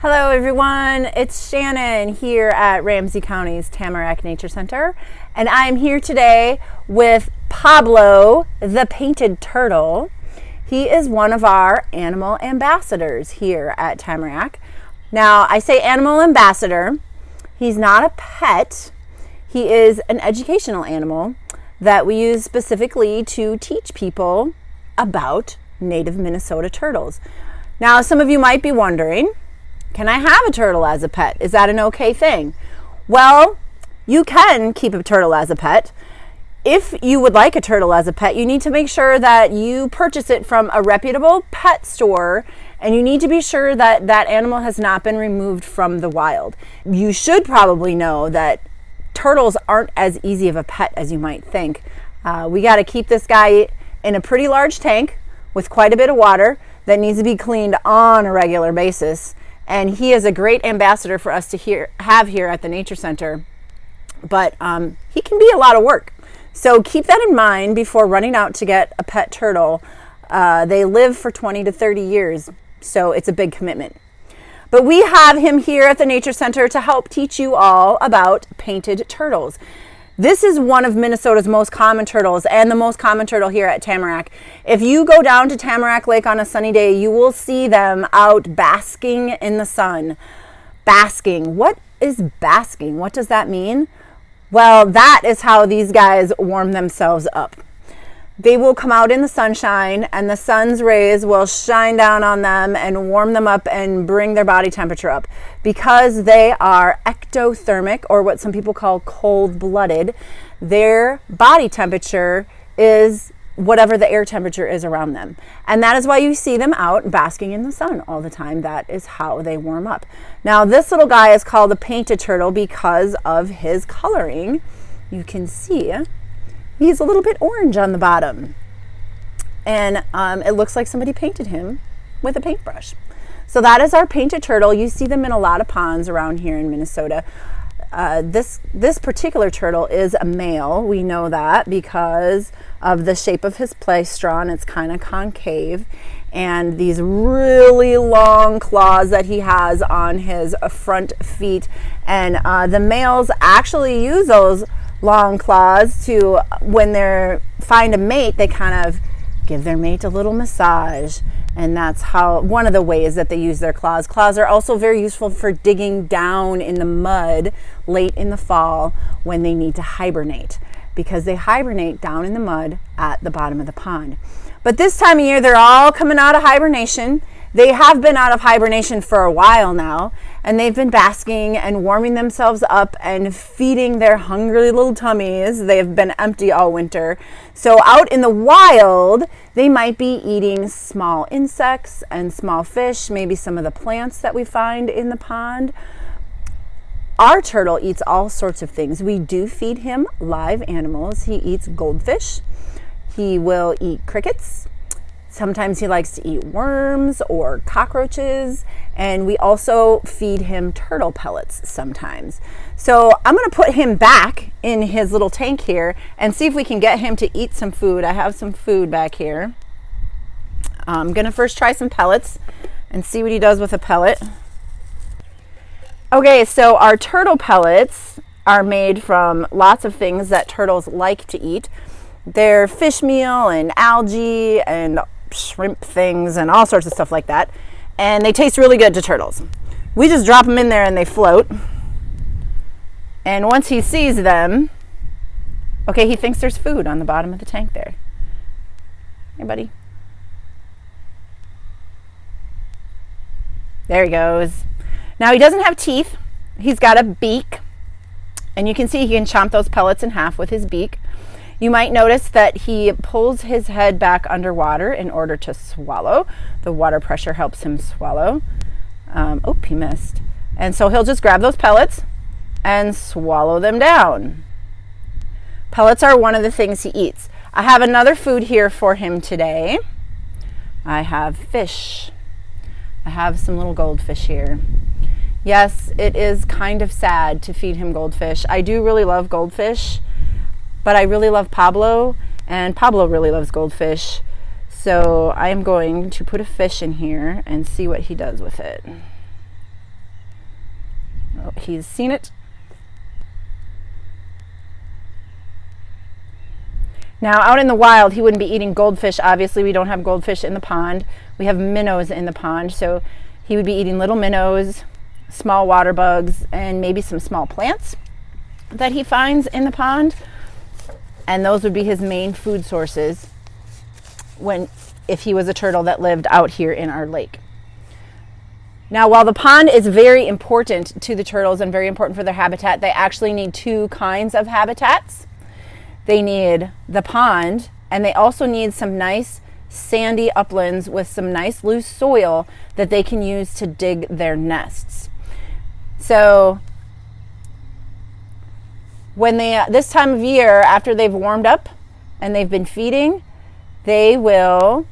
Hello everyone, it's Shannon here at Ramsey County's Tamarack Nature Center and I'm here today with Pablo the painted turtle. He is one of our animal ambassadors here at Tamarack. Now I say animal ambassador, he's not a pet, he is an educational animal that we use specifically to teach people about native Minnesota turtles. Now some of you might be wondering, can I have a turtle as a pet? Is that an okay thing? Well, you can keep a turtle as a pet. If you would like a turtle as a pet, you need to make sure that you purchase it from a reputable pet store and you need to be sure that that animal has not been removed from the wild. You should probably know that turtles aren't as easy of a pet as you might think. Uh, we got to keep this guy in a pretty large tank with quite a bit of water that needs to be cleaned on a regular basis and he is a great ambassador for us to hear, have here at the Nature Center. But um, he can be a lot of work. So keep that in mind before running out to get a pet turtle. Uh, they live for 20 to 30 years, so it's a big commitment. But we have him here at the Nature Center to help teach you all about painted turtles. This is one of Minnesota's most common turtles and the most common turtle here at Tamarack. If you go down to Tamarack Lake on a sunny day, you will see them out basking in the sun. Basking. What is basking? What does that mean? Well, that is how these guys warm themselves up they will come out in the sunshine and the sun's rays will shine down on them and warm them up and bring their body temperature up. Because they are ectothermic or what some people call cold blooded, their body temperature is whatever the air temperature is around them. And that is why you see them out basking in the sun all the time. That is how they warm up. Now, this little guy is called a painted turtle because of his coloring. You can see He's a little bit orange on the bottom. And um, it looks like somebody painted him with a paintbrush. So that is our painted turtle. You see them in a lot of ponds around here in Minnesota. Uh, this, this particular turtle is a male. We know that because of the shape of his plastron. It's kind of concave. And these really long claws that he has on his front feet. And uh, the males actually use those long claws to when they're find a mate they kind of give their mate a little massage. And that's how one of the ways that they use their claws. Claws are also very useful for digging down in the mud late in the fall when they need to hibernate because they hibernate down in the mud at the bottom of the pond. But this time of year they're all coming out of hibernation they have been out of hibernation for a while now, and they've been basking and warming themselves up and feeding their hungry little tummies. They have been empty all winter. So, out in the wild, they might be eating small insects and small fish, maybe some of the plants that we find in the pond. Our turtle eats all sorts of things. We do feed him live animals. He eats goldfish. He will eat crickets. Sometimes he likes to eat worms or cockroaches, and we also feed him turtle pellets sometimes. So I'm gonna put him back in his little tank here and see if we can get him to eat some food. I have some food back here. I'm gonna first try some pellets and see what he does with a pellet. Okay, so our turtle pellets are made from lots of things that turtles like to eat. They're fish meal and algae and shrimp things and all sorts of stuff like that. And they taste really good to turtles. We just drop them in there and they float. And once he sees them, okay, he thinks there's food on the bottom of the tank there. Hey, buddy. There he goes. Now he doesn't have teeth. He's got a beak. And you can see he can chomp those pellets in half with his beak. You might notice that he pulls his head back underwater in order to swallow. The water pressure helps him swallow. Um, oh, he missed. And so he'll just grab those pellets and swallow them down. Pellets are one of the things he eats. I have another food here for him today. I have fish. I have some little goldfish here. Yes, it is kind of sad to feed him goldfish. I do really love goldfish. But I really love Pablo, and Pablo really loves goldfish. So I am going to put a fish in here and see what he does with it. Oh, he's seen it. Now, out in the wild, he wouldn't be eating goldfish. Obviously, we don't have goldfish in the pond. We have minnows in the pond, so he would be eating little minnows, small water bugs, and maybe some small plants that he finds in the pond. And those would be his main food sources when if he was a turtle that lived out here in our lake. Now, while the pond is very important to the turtles and very important for their habitat, they actually need two kinds of habitats. They need the pond, and they also need some nice sandy uplands with some nice loose soil that they can use to dig their nests. So, when they uh, this time of year after they've warmed up and they've been feeding, they will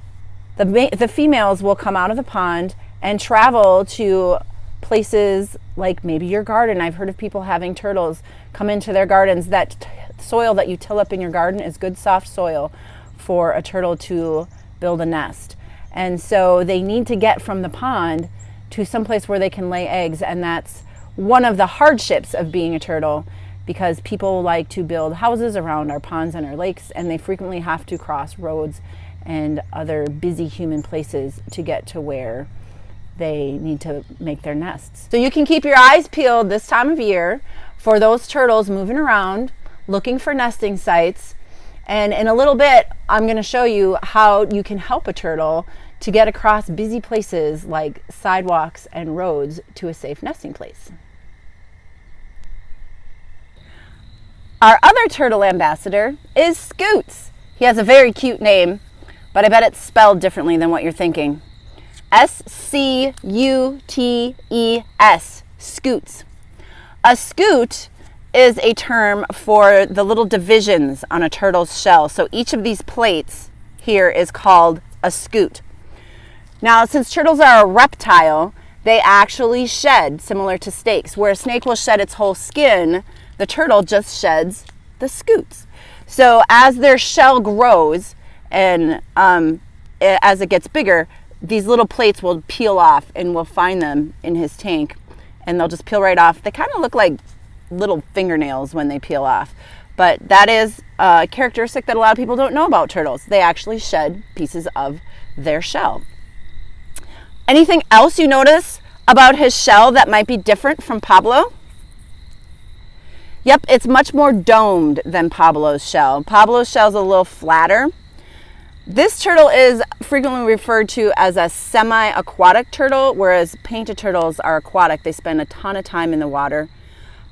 the the females will come out of the pond and travel to places like maybe your garden. I've heard of people having turtles come into their gardens. That soil that you till up in your garden is good soft soil for a turtle to build a nest. And so they need to get from the pond to some place where they can lay eggs and that's one of the hardships of being a turtle because people like to build houses around our ponds and our lakes and they frequently have to cross roads and other busy human places to get to where they need to make their nests. So you can keep your eyes peeled this time of year for those turtles moving around, looking for nesting sites. And in a little bit, I'm going to show you how you can help a turtle to get across busy places like sidewalks and roads to a safe nesting place. Our other turtle ambassador is Scutes. He has a very cute name, but I bet it's spelled differently than what you're thinking. S C U T E S, scutes. A scute is a term for the little divisions on a turtle's shell. So each of these plates here is called a scute. Now, since turtles are a reptile, they actually shed similar to snakes. Where a snake will shed its whole skin, the turtle just sheds the scutes. So as their shell grows and um, as it gets bigger, these little plates will peel off and we'll find them in his tank and they'll just peel right off. They kind of look like little fingernails when they peel off. But that is a characteristic that a lot of people don't know about turtles. They actually shed pieces of their shell. Anything else you notice about his shell that might be different from Pablo? Yep, it's much more domed than Pablo's shell. Pablo's shell is a little flatter. This turtle is frequently referred to as a semi-aquatic turtle, whereas painted turtles are aquatic. They spend a ton of time in the water.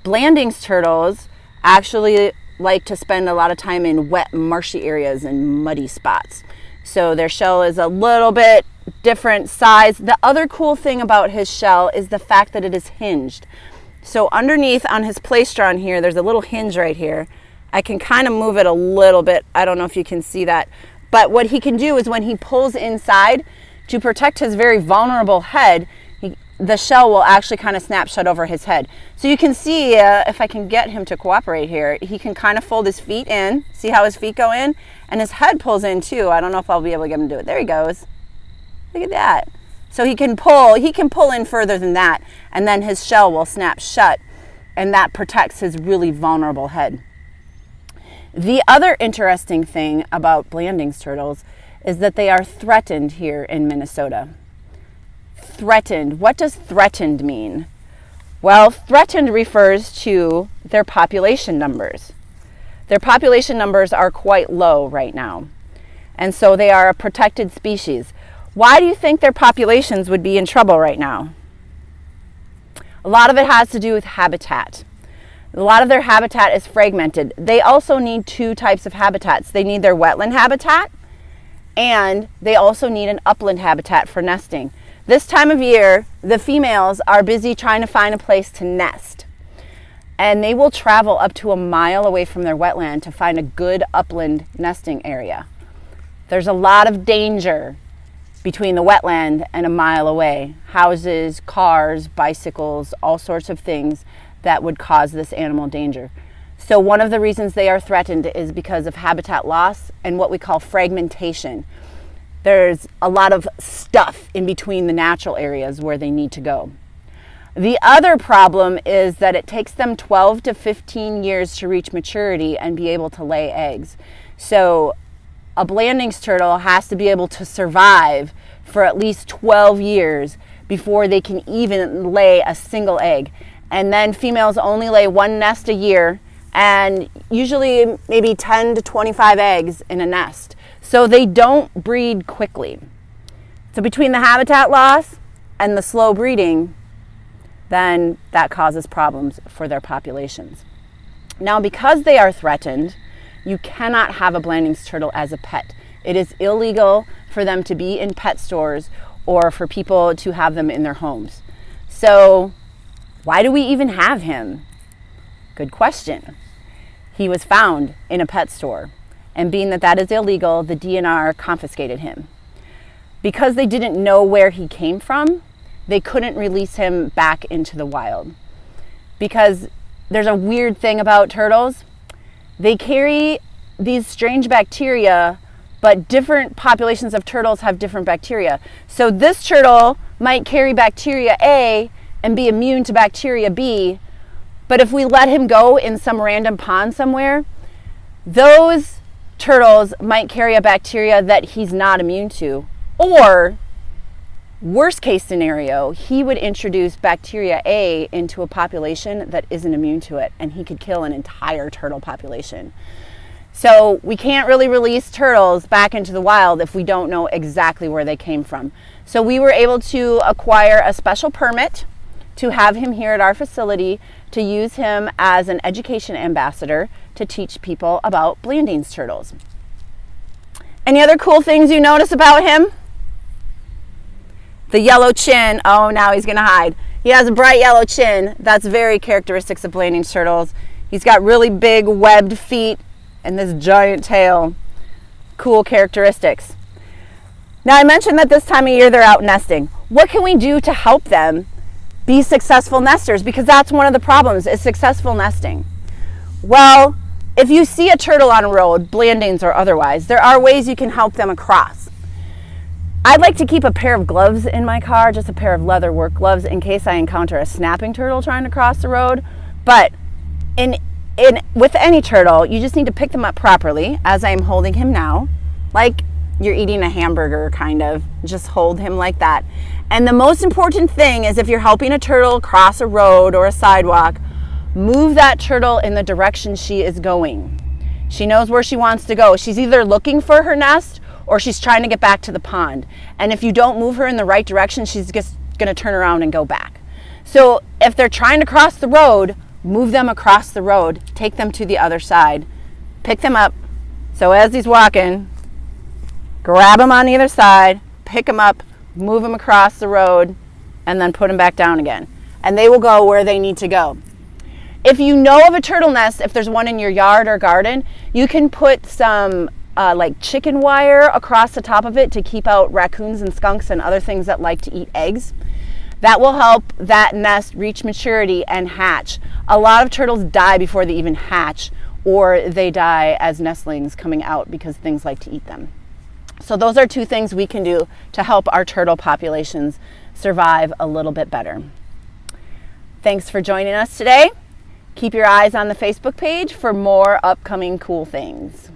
Blanding's turtles actually like to spend a lot of time in wet, marshy areas and muddy spots. So their shell is a little bit different size. The other cool thing about his shell is the fact that it is hinged. So underneath on his plastron here, there's a little hinge right here. I can kind of move it a little bit. I don't know if you can see that. But what he can do is when he pulls inside to protect his very vulnerable head, he, the shell will actually kind of snap shut over his head. So you can see, uh, if I can get him to cooperate here, he can kind of fold his feet in. See how his feet go in? And his head pulls in too. I don't know if I'll be able to get him to do it. There he goes. Look at that. So he can pull, he can pull in further than that, and then his shell will snap shut, and that protects his really vulnerable head. The other interesting thing about Blanding's turtles is that they are threatened here in Minnesota. Threatened. What does threatened mean? Well, threatened refers to their population numbers. Their population numbers are quite low right now, and so they are a protected species. Why do you think their populations would be in trouble right now? A lot of it has to do with habitat. A lot of their habitat is fragmented. They also need two types of habitats. They need their wetland habitat and they also need an upland habitat for nesting. This time of year, the females are busy trying to find a place to nest. And they will travel up to a mile away from their wetland to find a good upland nesting area. There's a lot of danger between the wetland and a mile away. Houses, cars, bicycles, all sorts of things that would cause this animal danger. So one of the reasons they are threatened is because of habitat loss and what we call fragmentation. There's a lot of stuff in between the natural areas where they need to go. The other problem is that it takes them 12 to 15 years to reach maturity and be able to lay eggs. So a Blanding's turtle has to be able to survive for at least 12 years before they can even lay a single egg. And then females only lay one nest a year and usually maybe 10 to 25 eggs in a nest. So they don't breed quickly. So between the habitat loss and the slow breeding, then that causes problems for their populations. Now, because they are threatened, you cannot have a Blanding's turtle as a pet. It is illegal for them to be in pet stores or for people to have them in their homes. So, why do we even have him? Good question. He was found in a pet store, and being that that is illegal, the DNR confiscated him. Because they didn't know where he came from, they couldn't release him back into the wild. Because there's a weird thing about turtles. They carry these strange bacteria, but different populations of turtles have different bacteria. So this turtle might carry bacteria A and be immune to bacteria B, but if we let him go in some random pond somewhere, those turtles might carry a bacteria that he's not immune to. Or Worst case scenario, he would introduce bacteria A into a population that isn't immune to it, and he could kill an entire turtle population. So we can't really release turtles back into the wild if we don't know exactly where they came from. So we were able to acquire a special permit to have him here at our facility to use him as an education ambassador to teach people about Blanding's turtles. Any other cool things you notice about him? The yellow chin, oh, now he's gonna hide. He has a bright yellow chin. That's very characteristics of Blanding's turtles. He's got really big webbed feet and this giant tail. Cool characteristics. Now I mentioned that this time of year they're out nesting. What can we do to help them be successful nesters? Because that's one of the problems is successful nesting. Well, if you see a turtle on a road, Blandings or otherwise, there are ways you can help them across. I'd like to keep a pair of gloves in my car, just a pair of leather work gloves in case I encounter a snapping turtle trying to cross the road. But in, in, with any turtle, you just need to pick them up properly, as I am holding him now, like you're eating a hamburger, kind of. Just hold him like that. And the most important thing is if you're helping a turtle cross a road or a sidewalk, move that turtle in the direction she is going. She knows where she wants to go. She's either looking for her nest or she's trying to get back to the pond. And if you don't move her in the right direction, she's just going to turn around and go back. So if they're trying to cross the road, move them across the road, take them to the other side, pick them up. So as he's walking, grab him on either side, pick him up, move him across the road, and then put him back down again. And they will go where they need to go. If you know of a turtle nest, if there's one in your yard or garden, you can put some uh, like chicken wire across the top of it to keep out raccoons and skunks and other things that like to eat eggs. That will help that nest reach maturity and hatch. A lot of turtles die before they even hatch or they die as nestlings coming out because things like to eat them. So those are two things we can do to help our turtle populations survive a little bit better. Thanks for joining us today. Keep your eyes on the Facebook page for more upcoming cool things.